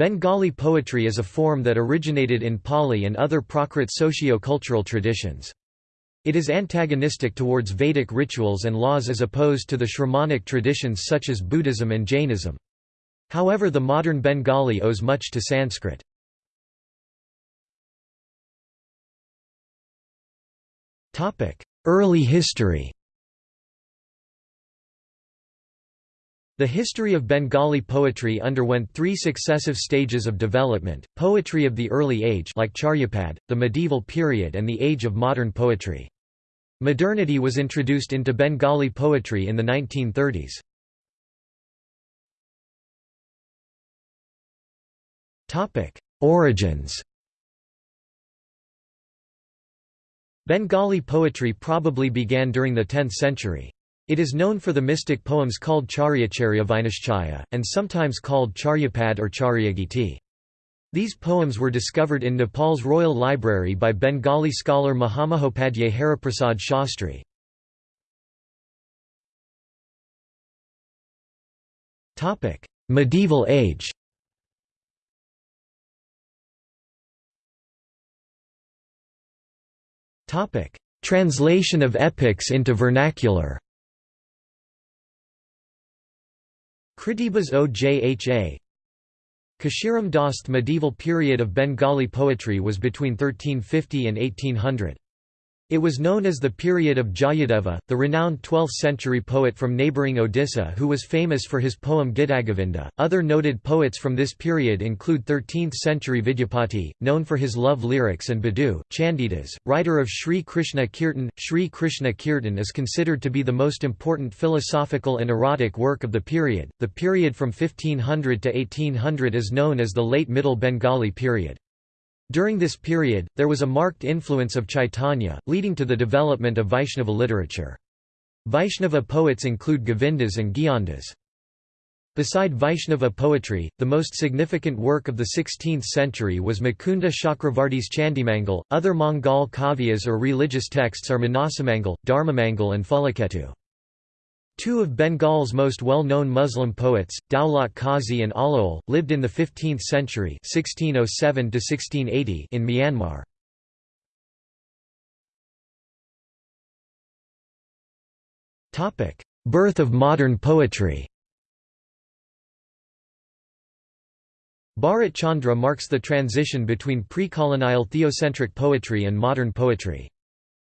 Bengali poetry is a form that originated in Pali and other Prakrit socio-cultural traditions. It is antagonistic towards Vedic rituals and laws as opposed to the Shramanic traditions such as Buddhism and Jainism. However the modern Bengali owes much to Sanskrit. Early history The history of Bengali poetry underwent three successive stages of development, poetry of the early age like Charyapad, the medieval period and the age of modern poetry. Modernity was introduced into Bengali poetry in the 1930s. Origins Bengali poetry probably began during the 10th century. It is known for the mystic poems called Charyacharya Vinashchaya, and sometimes called Charyapad or Charyagiti. These poems were discovered in Nepal's Royal Library by Bengali scholar Mahamahopadhyay Haraprasad Shastri. Medieval age Translation of epics into vernacular Kritibas Ojha Kashiram Das medieval period of Bengali poetry was between 1350 and 1800. It was known as the period of Jayadeva, the renowned 12th-century poet from neighbouring Odisha who was famous for his poem Gitagovinda. Other noted poets from this period include 13th-century Vidyapati, known for his love lyrics and Badu, Chandidas, writer of Sri Krishna Kirtan. Sri Krishna Kirtan is considered to be the most important philosophical and erotic work of the period. The period from 1500 to 1800 is known as the Late Middle Bengali period. During this period, there was a marked influence of Chaitanya, leading to the development of Vaishnava literature. Vaishnava poets include Govindas and Gyandas. Beside Vaishnava poetry, the most significant work of the 16th century was Mukunda Chakravarti's Chandimangal. Other Mangal kavyas or religious texts are Manasamangal, Dharmamangal, and Phulaketu. Two of Bengal's most well-known Muslim poets, Daulat Qazi and Alaol, lived in the 15th century 1607 in Myanmar. Birth of modern poetry Bharat Chandra marks the transition between pre-colonial theocentric poetry and modern poetry.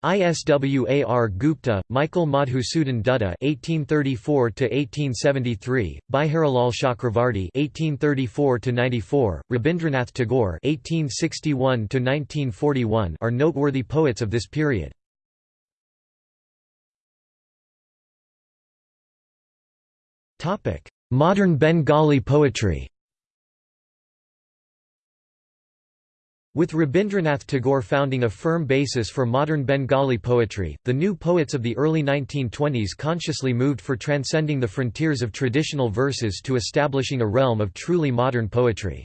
ISWAR Gupta, Michael Madhusudan Dutta (1834–1873), Biharilal Chakravarti (1834–94), Rabindranath Tagore (1861–1941) are noteworthy poets of this period. Topic: Modern Bengali poetry. With Rabindranath Tagore founding a firm basis for modern Bengali poetry, the new poets of the early 1920s consciously moved for transcending the frontiers of traditional verses to establishing a realm of truly modern poetry.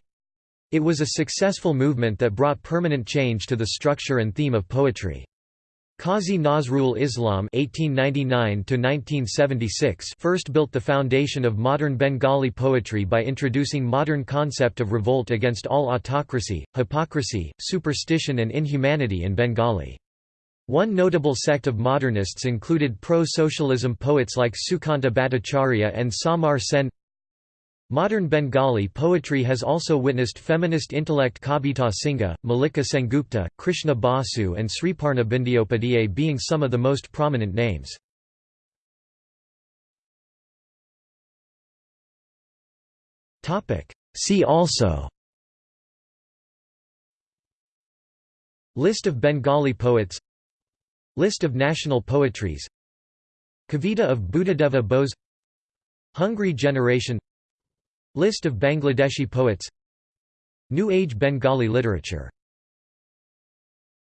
It was a successful movement that brought permanent change to the structure and theme of poetry. Qazi Nazrul Islam (1899–1976) first built the foundation of modern Bengali poetry by introducing modern concept of revolt against all autocracy, hypocrisy, superstition, and inhumanity in Bengali. One notable sect of modernists included pro-socialism poets like Sukanta Bhattacharya and Samar Sen. Modern Bengali poetry has also witnessed feminist intellect Kavita Singha, Mallika Sengupta, Krishna Basu and Sriparna Bandyopadhyay being some of the most prominent names. See also List of Bengali poets List of national poetries Kavita of Buddhadeva Bose Hungry Generation List of Bangladeshi poets. New Age Bengali literature